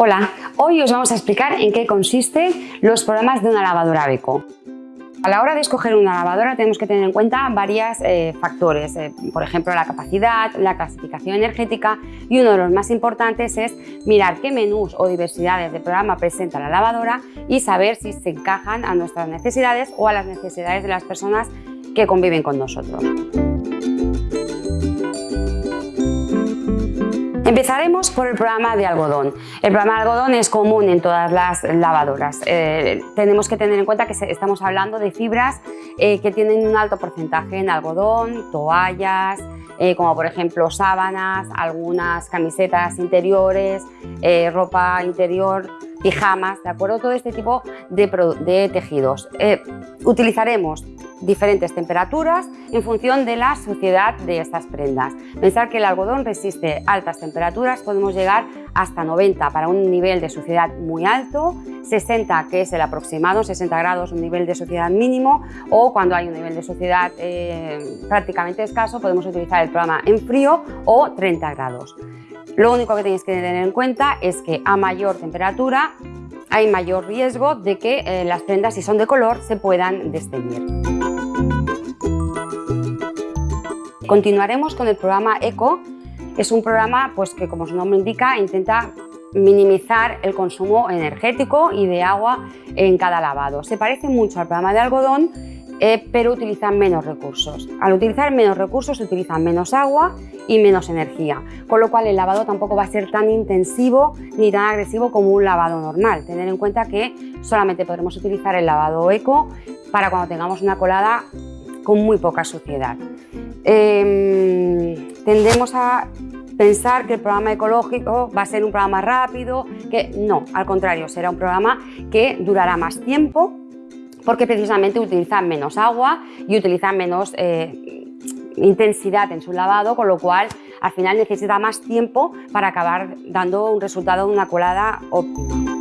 Hola, hoy os vamos a explicar en qué consisten los programas de una lavadora Beko. A la hora de escoger una lavadora tenemos que tener en cuenta varios eh, factores, eh, por ejemplo la capacidad, la clasificación energética y uno de los más importantes es mirar qué menús o diversidades de programa presenta la lavadora y saber si se encajan a nuestras necesidades o a las necesidades de las personas que conviven con nosotros. Empezaremos por el programa de algodón. El programa de algodón es común en todas las lavadoras. Eh, tenemos que tener en cuenta que estamos hablando de fibras eh, que tienen un alto porcentaje en algodón, toallas, eh, como por ejemplo sábanas, algunas camisetas interiores, ropa interior, pijamas, ¿de acuerdo? Todo este tipo de, tejidos. utilizaremos diferentes temperaturas en función de la suciedad de estas prendas. Pensar que el algodón resiste altas temperaturas, podemos llegar hasta 90 para un nivel de suciedad muy alto, 60 que es el aproximado, 60 grados un nivel de suciedad mínimo o cuando hay un nivel de suciedad eh, prácticamente escaso podemos utilizar el programa en frío o 30 grados. Lo único que tenéis que tener en cuenta es que a mayor temperatura hay mayor riesgo de que eh, las prendas, si son de color, se puedan desteñir. Continuaremos con el programa ECO. Es un programa pues, que, como su nombre indica, intenta minimizar el consumo energético y de agua en cada lavado. Se parece mucho al programa de algodón, eh, pero utiliza menos recursos. Al utilizar menos recursos se utiliza menos agua y menos energía, con lo cual el lavado tampoco va a ser tan intensivo ni tan agresivo como un lavado normal. Tener en cuenta que solamente podremos utilizar el lavado eco para cuando tengamos una colada con muy poca suciedad. Em, tendemos a pensar que el programa ecológico va a ser un programa rápido, que no, al contrario, será un programa que durará más tiempo porque precisamente utiliza menos agua y utiliza menos eh, intensidad en su lavado, con lo cual al final necesita más tiempo para acabar dando un resultado de una colada óptima.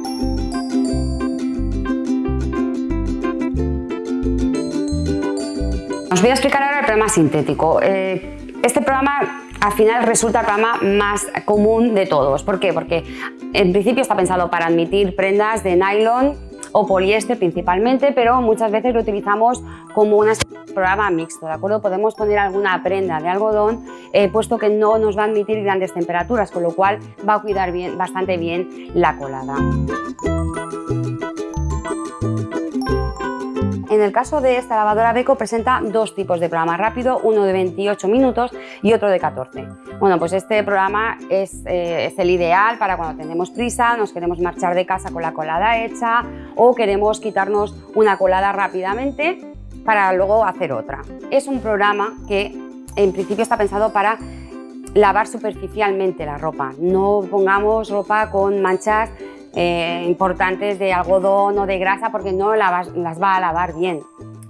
Os voy a explicar programa sintético. Eh, este programa al final resulta el programa más común de todos. ¿Por qué? Porque en principio está pensado para admitir prendas de nylon o poliéster principalmente, pero muchas veces lo utilizamos como un programa mixto, ¿de acuerdo? Podemos poner alguna prenda de algodón, eh, puesto que no nos va a admitir grandes temperaturas, con lo cual va a cuidar bien, bastante bien la colada. En el caso de esta lavadora Beko presenta dos tipos de programa rápido, uno de 28 minutos y otro de 14. Bueno, pues este programa eh, es, el ideal para cuando tenemos prisa, nos queremos marchar de casa con la colada hecha o queremos quitarnos una colada rápidamente para luego hacer otra. Es un programa que en principio está pensado para lavar superficialmente la ropa. No pongamos ropa con manchas eh, importantes de algodón o de grasa porque no las va a lavar bien.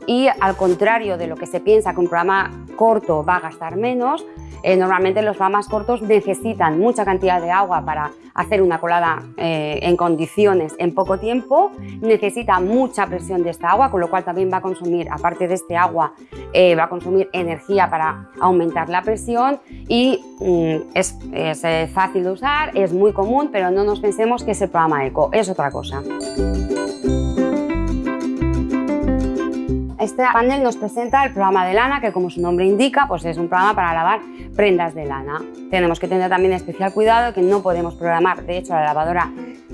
Y al contrario de lo que se piensa que un programa corto va a gastar menos, eh, normalmente los programas cortos necesitan mucha cantidad de agua para hacer una colada eh, en condiciones en poco tiempo, necesita mucha presión de esta agua, con lo cual también va a consumir, aparte de este agua, eh, va a consumir energía para aumentar la presión y mm, es, es fácil de usar, es muy común, pero no nos pensemos que es el programa ECO, es otra cosa. Este panel nos presenta el programa de lana, que como su nombre indica, pues es un programa para lavar prendas de lana. Tenemos que tener también especial cuidado que no podemos programar, de hecho la lavadora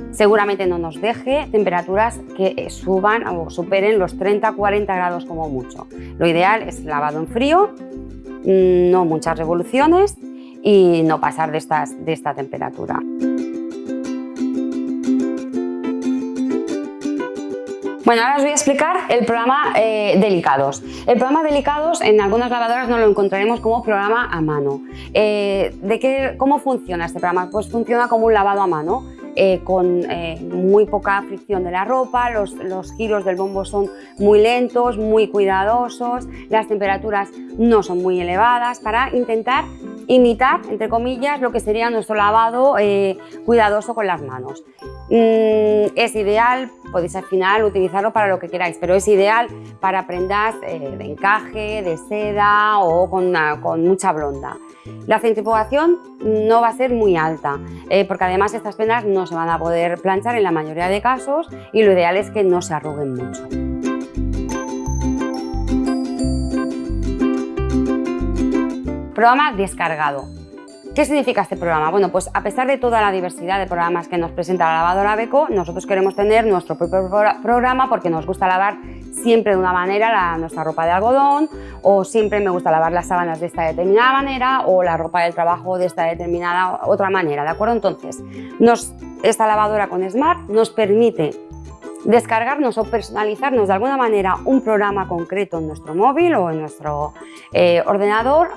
seguramente no nos deje temperaturas que suban o superen los 30-40 grados como mucho. Lo ideal es lavado en frío, no muchas revoluciones y no pasar de, de esta temperatura. Bueno, ahora os voy a explicar el programa eh, Delicados. El programa Delicados en algunas lavadoras no lo encontraremos como programa a mano. Eh, ¿de qué, ¿Cómo funciona este programa? Pues funciona como un lavado a mano. Eh, con muy poca fricción de la ropa, los, los, giros del bombo son muy lentos, muy cuidadosos, las temperaturas no son muy elevadas para intentar imitar, entre comillas, lo que sería nuestro lavado cuidadoso con las manos. Mm, es ideal, podéis al final utilizarlo para lo que queráis, pero es ideal para prendas de encaje, de seda o con, con mucha blonda. La centrifugación no va a ser muy alta, eh, porque además estas prendas no se van a poder planchar en la mayoría de casos y lo ideal es que no se arruguen mucho. Programa descargado. ¿Qué significa este programa? Bueno, pues a pesar de toda la diversidad de programas que nos presenta la lavadora Beko, nosotros queremos tener nuestro propio programa porque nos gusta lavar siempre de una manera nuestra ropa de algodón o siempre me gusta lavar las sábanas de esta determinada manera o la ropa del trabajo de esta determinada otra manera, ¿de acuerdo? Entonces, esta lavadora con Smart nos permite descargarnos o personalizarnos de alguna manera un programa concreto en nuestro móvil o en nuestro eh, ordenador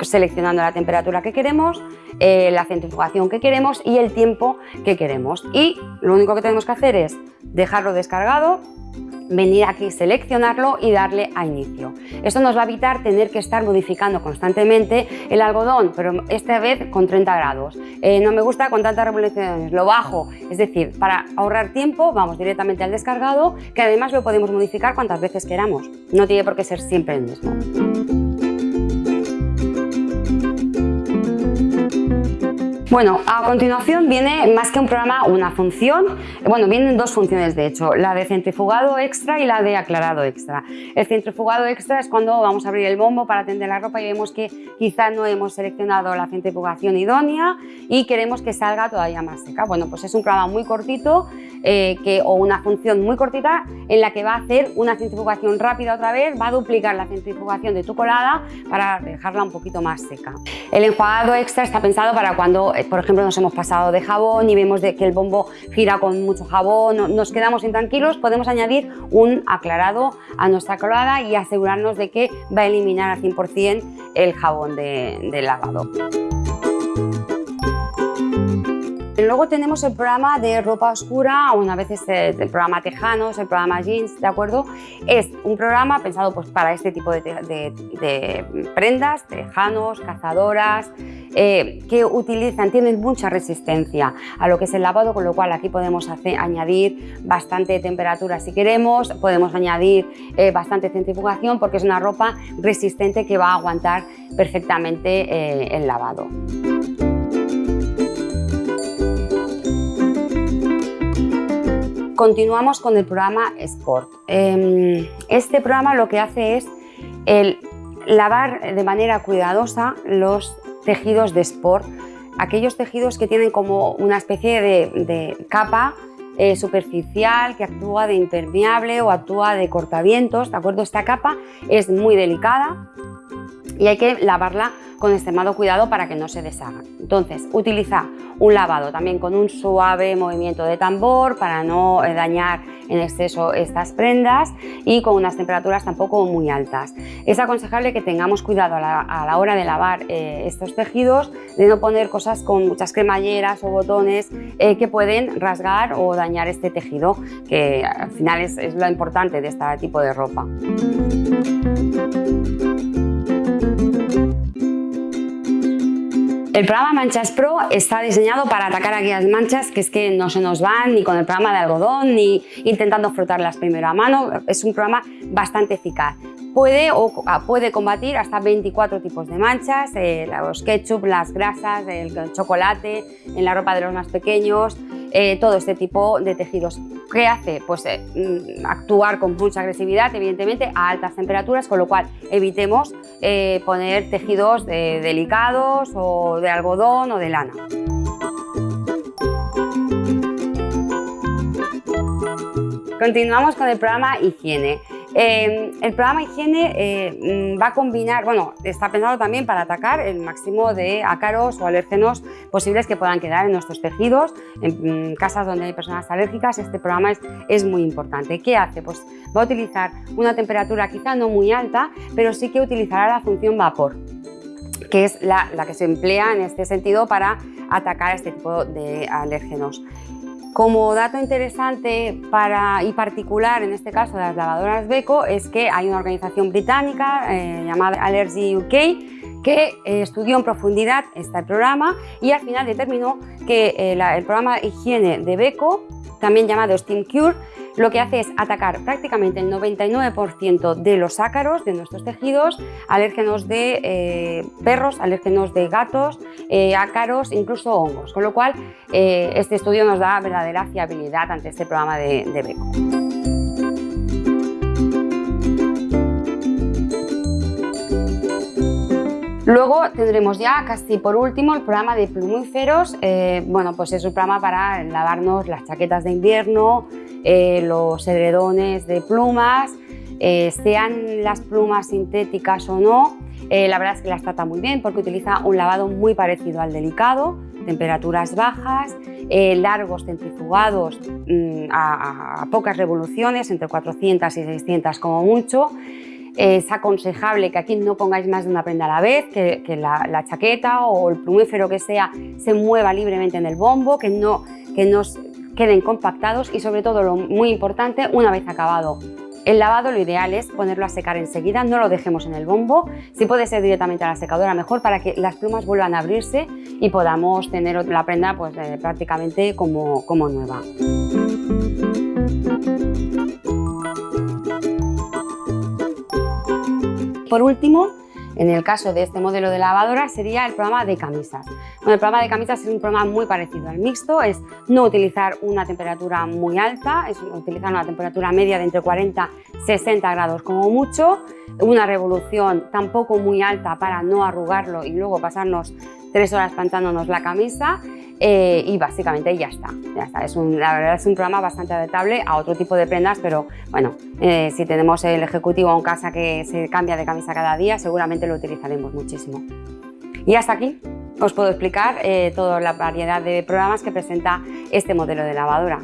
seleccionando la temperatura que queremos, eh, la centrifugación que queremos y el tiempo que queremos. Y lo único que tenemos que hacer es dejarlo descargado, venir aquí, seleccionarlo y darle a inicio. Esto nos va a evitar tener que estar modificando constantemente el algodón, pero esta vez con 30 grados. Eh, no me gusta con tantas revoluciones, lo bajo. Es decir, para ahorrar tiempo vamos directamente al descargado, que además lo podemos modificar cuantas veces queramos. No tiene por qué ser siempre el mismo. Bueno, a continuación viene más que un programa, una función, bueno, vienen dos funciones de hecho, la de centrifugado extra y la de aclarado extra. El centrifugado extra es cuando vamos a abrir el bombo para tender la ropa y vemos que quizá no hemos seleccionado la centrifugación idónea y queremos que salga todavía más seca. Bueno, pues es un programa muy cortito eh, que, o una función muy cortita en la que va a hacer una centrifugación rápida otra vez, va a duplicar la centrifugación de tu colada para dejarla un poquito más seca. El enjuagado extra está pensado para cuando por ejemplo, nos hemos pasado de jabón y vemos que el bombo gira con mucho jabón, nos quedamos intranquilos, podemos añadir un aclarado a nuestra colada y asegurarnos de que va a eliminar al 100% el jabón de, de lavado. Luego tenemos el programa de ropa oscura, o a veces el programa tejanos, el programa jeans, ¿de acuerdo? Es un programa pensado pues, para este tipo de, prendas, tejanos, cazadoras, eh, que utilizan, tienen mucha resistencia a lo que es el lavado, con lo cual aquí podemos añadir bastante temperatura si queremos, podemos añadir eh, bastante centrifugación porque es una ropa resistente que va a aguantar perfectamente eh, el lavado. Continuamos con el programa Sport. Em, este programa lo que hace es el lavar de manera cuidadosa los tejidos de Sport, aquellos tejidos que tienen como una especie de, capa eh, superficial que actúa de impermeable o actúa de cortavientos, ¿de acuerdo? Esta capa es muy delicada y hay que lavarla con extremado cuidado para que no se deshaga. Entonces, utiliza un lavado también con un suave movimiento de tambor para no eh, dañar en exceso estas prendas y con unas temperaturas tampoco muy altas. Es aconsejable que tengamos cuidado a la, hora de lavar eh, estos tejidos de no poner cosas con muchas cremalleras o botones eh, que pueden rasgar o dañar este tejido, que al final es, es lo importante de este tipo de ropa. El programa Manchas Pro está diseñado para atacar aquellas manchas que es que no se nos van ni con el programa de algodón ni intentando frotarlas primero a mano. Es un programa bastante eficaz. Puede, o, puede combatir hasta 24 tipos de manchas, eh, los ketchup, las grasas, el chocolate, en la ropa de los más pequeños, eh, todo este tipo de tejidos. ¿Qué hace? Pues eh, mm, actuar con mucha agresividad, evidentemente, a altas temperaturas, con lo cual evitemos eh, poner tejidos delicados o de algodón o de lana. Continuamos con el programa Higiene. Em, el programa Higiene eh, va a combinar, bueno, está pensado también para atacar el máximo de ácaros o alérgenos posibles que puedan quedar en nuestros tejidos. En, mm, casas donde hay personas alérgicas, este programa es, es muy importante. ¿Qué hace? Pues va a utilizar una temperatura quizá no muy alta, pero sí que utilizará la función vapor que es la, la que se emplea en este sentido para atacar este tipo de alérgenos. Como dato interesante para, y particular en este caso de las lavadoras Beko es que hay una organización británica eh, llamada Allergy UK que eh, estudió en profundidad este programa y al final determinó que eh, el programa higiene de Beko también llamado Steam Cure, lo que hace es atacar prácticamente el 99% de los ácaros de nuestros tejidos, alérgenos de eh, perros, alérgenos de gatos, eh, ácaros, incluso hongos, con lo cual eh, este estudio nos da verdadera fiabilidad ante este programa de, BECO. Luego tendremos ya casi por último el programa de plumíferos. Bueno, pues es un programa para lavarnos las chaquetas de invierno, eh, los edredones de plumas, eh, sean las plumas sintéticas o no. la verdad es que las trata muy bien porque utiliza un lavado muy parecido al delicado, temperaturas bajas, largos centrifugados mm, a pocas revoluciones, entre 400 y 600 como mucho es aconsejable que aquí no pongáis más de una prenda a la vez, que, la, chaqueta o el plumífero que sea se mueva libremente en el bombo, que no, que no queden compactados y sobre todo lo muy importante, una vez acabado el lavado lo ideal es ponerlo a secar enseguida, no lo dejemos en el bombo, si puede ser directamente a la secadora mejor para que las plumas vuelvan a abrirse y podamos tener la prenda pues, eh, prácticamente como, como nueva. por último, en el caso de este modelo de lavadora sería el programa de camisas. El programa de camisas es un programa muy parecido al mixto, es no utilizar una temperatura muy alta, es utilizar una temperatura media de entre 40 y 60 grados como mucho, una revolución tampoco muy alta para no arrugarlo y luego pasarnos tres horas planchándonos la camisa eh, y básicamente ya está. Ya está. Es un, la verdad es un programa bastante adaptable a otro tipo de prendas, pero bueno, eh, si tenemos el ejecutivo en casa que se cambia de camisa cada día, seguramente lo utilizaremos muchísimo. Y hasta aquí os puedo explicar eh, toda la variedad de programas que presenta este modelo de lavadora.